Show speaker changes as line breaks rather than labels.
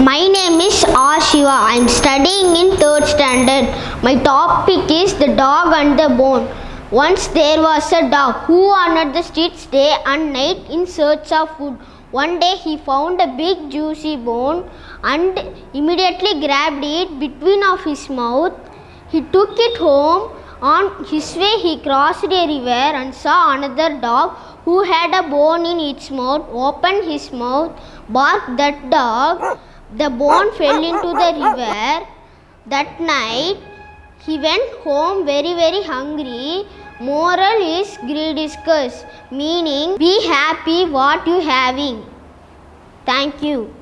My name is R. Shiva. I am studying in third standard. My topic is the dog and the bone. Once there was a dog who wandered the streets day and night in search of food. One day he found a big juicy bone and immediately grabbed it between of his mouth. He took it home. On his way he crossed a river and saw another dog who had a bone in its mouth. Opened his mouth, barked that dog. The bone fell into the river. That night he went home very very hungry. Moral is greed is curse, meaning be happy what you having. Thank you.